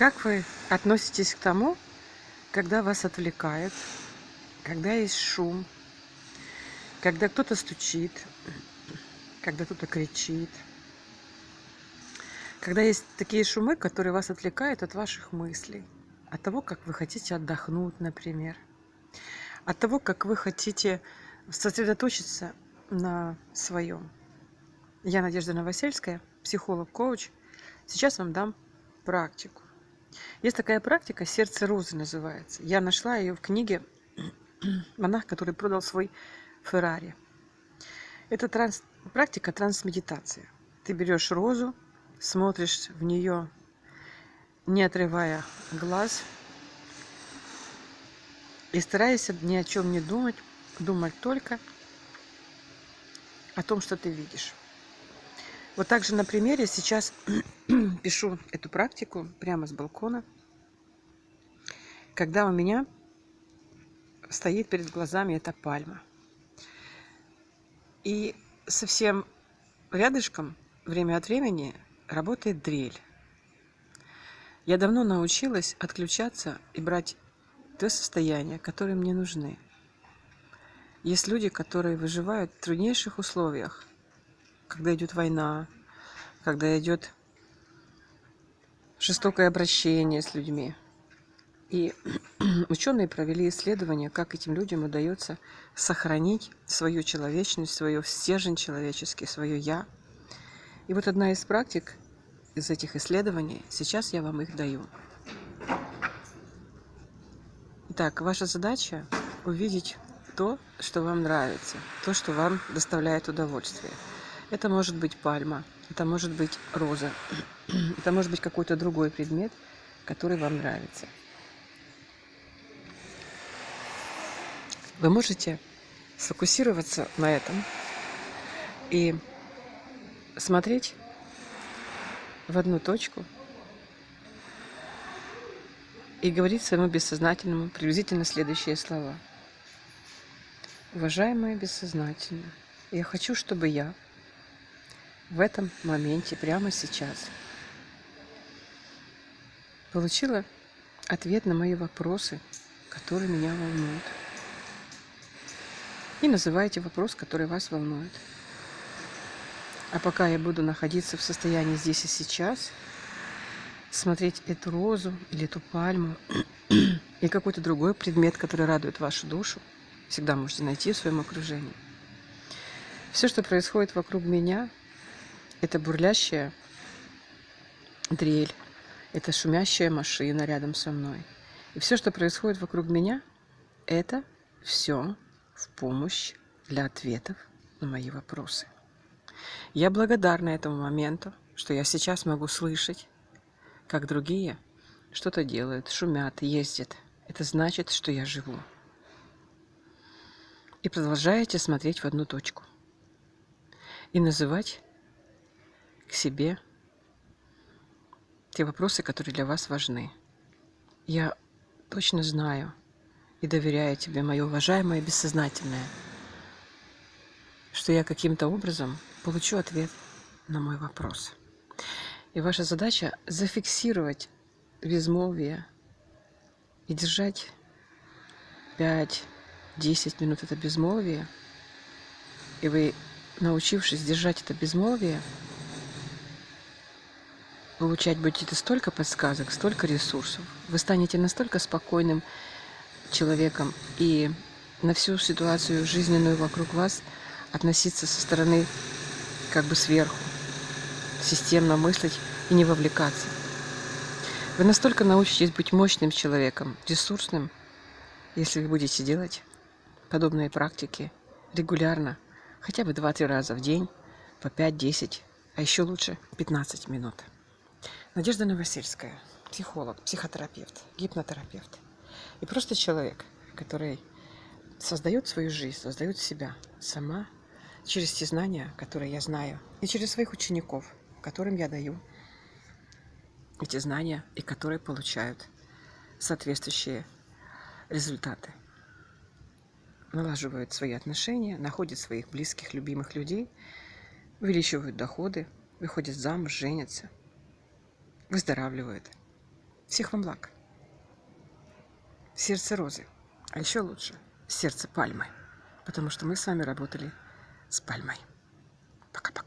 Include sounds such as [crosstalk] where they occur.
Как вы относитесь к тому, когда вас отвлекают, когда есть шум, когда кто-то стучит, когда кто-то кричит, когда есть такие шумы, которые вас отвлекают от ваших мыслей, от того, как вы хотите отдохнуть, например, от того, как вы хотите сосредоточиться на своем. Я Надежда Новосельская, психолог-коуч. Сейчас вам дам практику. Есть такая практика «Сердце розы» называется. Я нашла ее в книге [clears throat] «Монах, который продал свой Феррари». Это транс... практика трансмедитации. Ты берешь розу, смотришь в нее, не отрывая глаз, и стараешься ни о чем не думать, думать только о том, что ты видишь. Вот так же на примере сейчас [clears throat] пишу эту практику прямо с балкона, когда у меня стоит перед глазами эта пальма. И совсем рядышком время от времени работает дрель. Я давно научилась отключаться и брать то состояние, которые мне нужны. Есть люди, которые выживают в труднейших условиях, когда идет война, когда идет жестокое обращение с людьми. И [clears throat] ученые провели исследование, как этим людям удается сохранить свою человечность, свою стержень человеческий, свое «я». И вот одна из практик из этих исследований, сейчас я вам их даю. Итак, ваша задача увидеть то, что вам нравится, то, что вам доставляет удовольствие. Это может быть пальма, это может быть роза, [clears throat] это может быть какой-то другой предмет, который вам нравится. Вы можете сфокусироваться на этом и смотреть в одну точку и говорить своему бессознательному приблизительно следующие слова. Уважаемое бессознательное, я хочу, чтобы я в этом моменте, прямо сейчас. Получила ответ на мои вопросы, которые меня волнуют. И называйте вопрос, который вас волнует. А пока я буду находиться в состоянии здесь и сейчас, смотреть эту розу или эту пальму [clears throat] или какой-то другой предмет, который радует вашу душу, всегда можете найти в своем окружении. Все, что происходит вокруг меня, это бурлящая дрель, это шумящая машина рядом со мной. И все, что происходит вокруг меня, это все в помощь для ответов на мои вопросы. Я благодарна этому моменту, что я сейчас могу слышать, как другие что-то делают, шумят, ездят. Это значит, что я живу. И продолжаете смотреть в одну точку. И называть к себе те вопросы, которые для вас важны. Я точно знаю и доверяю тебе, мое уважаемое бессознательное, что я каким-то образом получу ответ на мой вопрос. И ваша задача зафиксировать безмолвие и держать 5-10 минут это безмолвие. И вы, научившись держать это безмолвие, получать будете столько подсказок, столько ресурсов. Вы станете настолько спокойным человеком и на всю ситуацию жизненную вокруг вас относиться со стороны как бы сверху, системно мыслить и не вовлекаться. Вы настолько научитесь быть мощным человеком, ресурсным, если вы будете делать подобные практики регулярно, хотя бы 2-3 раза в день, по 5-10, а еще лучше 15 минут. Надежда Новосельская, психолог, психотерапевт, гипнотерапевт. И просто человек, который создает свою жизнь, создает себя сама через те знания, которые я знаю, и через своих учеников, которым я даю эти знания и которые получают соответствующие результаты. Налаживают свои отношения, находят своих близких, любимых людей, увеличивают доходы, выходят замуж, женятся – выздоравливают. Всех вам благ. Сердце розы. А еще лучше сердце пальмы. Потому что мы с вами работали с пальмой. Пока-пока.